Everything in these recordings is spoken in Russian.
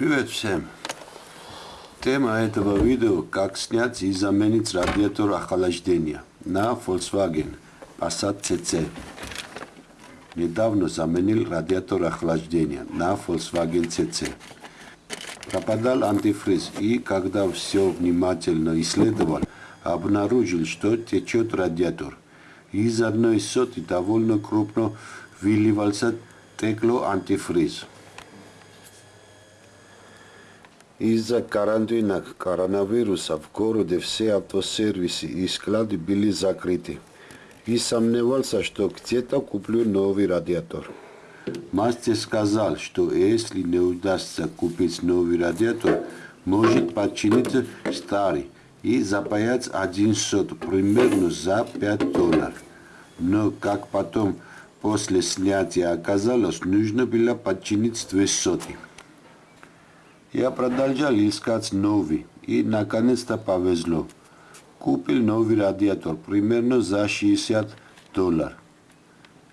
Привет всем! Тема этого видео – как снять и заменить радиатор охлаждения на Volkswagen Passat CC. Недавно заменил радиатор охлаждения на Volkswagen CC. Пропадал антифриз и, когда все внимательно исследовал, обнаружил, что течет радиатор. Из одной соты довольно крупно выливался текло антифриз. Из-за карантина коронавируса в городе все автосервисы и склады были закрыты. И сомневался, что где-то куплю новый радиатор. Мастер сказал, что если не удастся купить новый радиатор, может починить старый и запаять один сот примерно за 5 долларов. Но, как потом после снятия оказалось, нужно было починить две соты. Ја продолжал искать нови и наконец-то повезло. Купил нови радиатор примерно за 60 долар.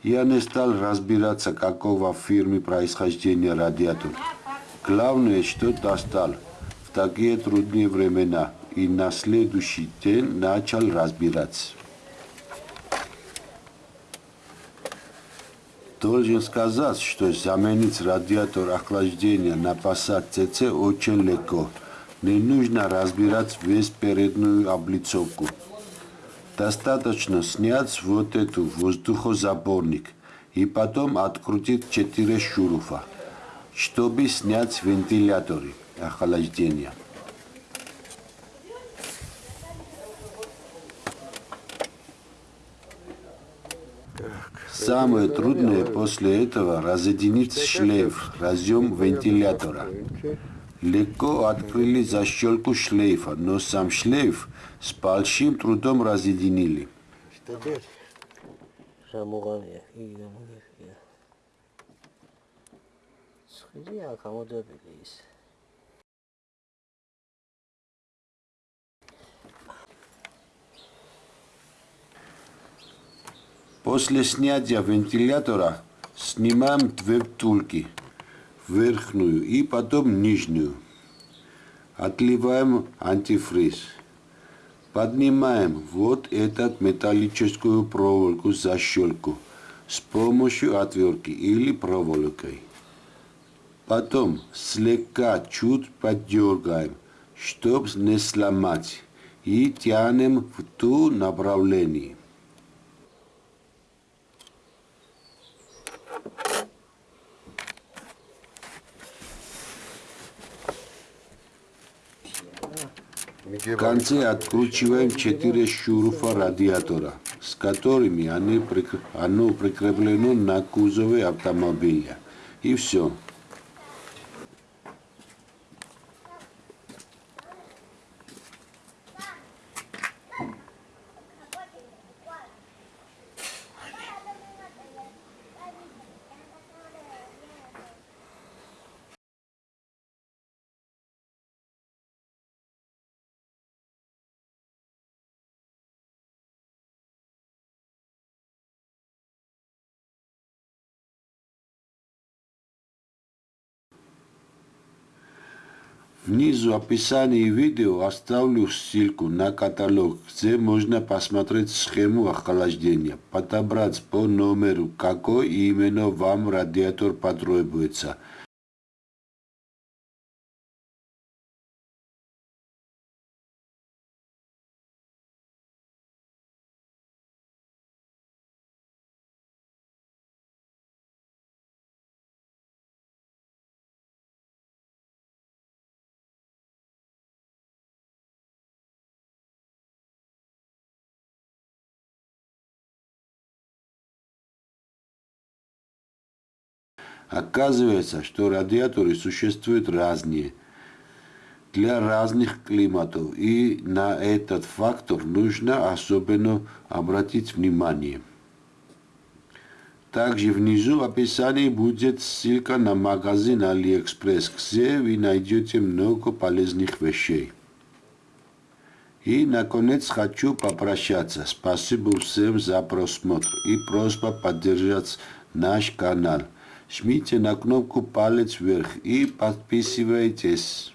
Я не стал разбираться, какого фирмы происхождения радиатор. Главное, что достал да в такие трудные времена и на следующий день начал разбираться. Должен сказать, что заменить радиатор охлаждения на Passat CC очень легко. Не нужно разбирать весь переднюю облицовку. Достаточно снять вот эту воздухозаборник и потом открутить 4 шурупа, чтобы снять вентиляторы охлаждения. Самое трудное после этого разъединить шлейф, разъем вентилятора. Легко открыли защелку шлейфа, но сам шлейф с большим трудом разъединили. После снятия вентилятора снимаем две втулки, верхнюю и потом нижнюю. Отливаем антифриз. Поднимаем вот эту металлическую проволоку защелку с помощью отвертки или проволокой. Потом слегка чуть поддергаем, чтобы не сломать, и тянем в ту направлении. В конце откручиваем 4 шурупа радиатора, с которыми они, оно прикреплено на кузове автомобиля. И все. Внизу описании видео оставлю ссылку на каталог, где можно посмотреть схему охлаждения, подобрать по номеру, какой именно вам радиатор потребуется. Оказывается, что радиаторы существуют разные для разных климатов, и на этот фактор нужно особенно обратить внимание. Также внизу в описании будет ссылка на магазин AliExpress, где вы найдете много полезных вещей. И, наконец, хочу попрощаться. Спасибо всем за просмотр и просьба поддержать наш канал – Жмите на кнопку «Палец вверх» и подписывайтесь.